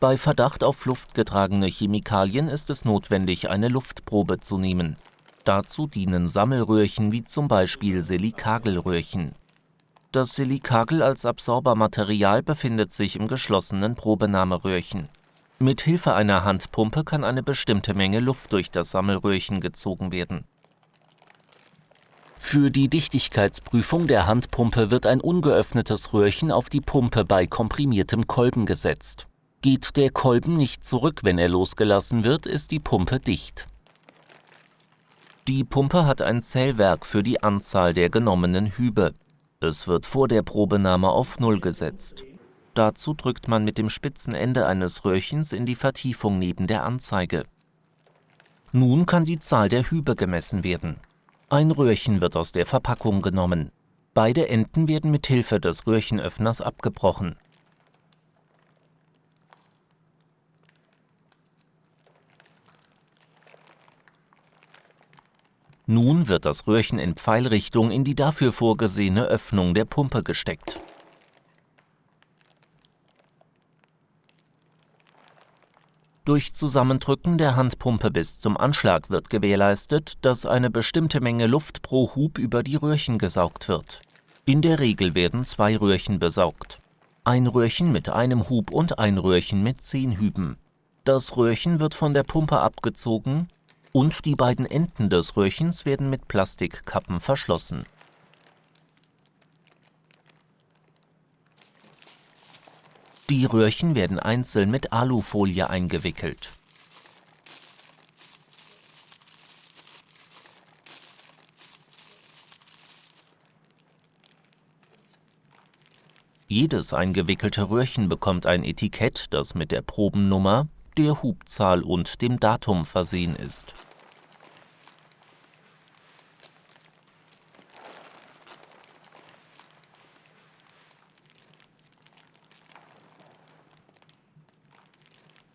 Bei Verdacht auf luftgetragene Chemikalien ist es notwendig, eine Luftprobe zu nehmen. Dazu dienen Sammelröhrchen wie zum Beispiel Silikagelröhrchen. Das Silikagel als Absorbermaterial befindet sich im geschlossenen Probenahmeröhrchen. Mit Hilfe einer Handpumpe kann eine bestimmte Menge Luft durch das Sammelröhrchen gezogen werden. Für die Dichtigkeitsprüfung der Handpumpe wird ein ungeöffnetes Röhrchen auf die Pumpe bei komprimiertem Kolben gesetzt. Geht der Kolben nicht zurück, wenn er losgelassen wird, ist die Pumpe dicht. Die Pumpe hat ein Zählwerk für die Anzahl der genommenen Hübe. Es wird vor der Probenahme auf Null gesetzt. Dazu drückt man mit dem spitzen Ende eines Röhrchens in die Vertiefung neben der Anzeige. Nun kann die Zahl der Hübe gemessen werden. Ein Röhrchen wird aus der Verpackung genommen. Beide Enden werden mit Hilfe des Röhrchenöffners abgebrochen. Nun wird das Röhrchen in Pfeilrichtung in die dafür vorgesehene Öffnung der Pumpe gesteckt. Durch Zusammendrücken der Handpumpe bis zum Anschlag wird gewährleistet, dass eine bestimmte Menge Luft pro Hub über die Röhrchen gesaugt wird. In der Regel werden zwei Röhrchen besaugt. Ein Röhrchen mit einem Hub und ein Röhrchen mit zehn Hüben. Das Röhrchen wird von der Pumpe abgezogen und die beiden Enden des Röhrchens werden mit Plastikkappen verschlossen. Die Röhrchen werden einzeln mit Alufolie eingewickelt. Jedes eingewickelte Röhrchen bekommt ein Etikett, das mit der Probennummer, der Hubzahl und dem Datum versehen ist.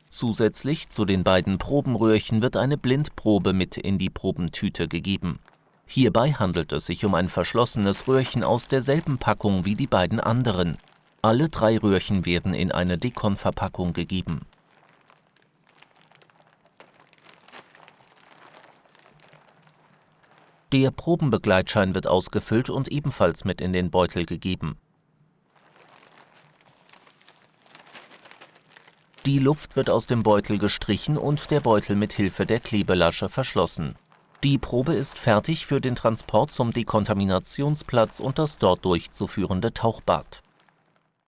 Zusätzlich zu den beiden Probenröhrchen wird eine Blindprobe mit in die Probentüte gegeben. Hierbei handelt es sich um ein verschlossenes Röhrchen aus derselben Packung wie die beiden anderen. Alle drei Röhrchen werden in eine Dekon-Verpackung gegeben. Der Probenbegleitschein wird ausgefüllt und ebenfalls mit in den Beutel gegeben. Die Luft wird aus dem Beutel gestrichen und der Beutel mit Hilfe der Klebelasche verschlossen. Die Probe ist fertig für den Transport zum Dekontaminationsplatz und das dort durchzuführende Tauchbad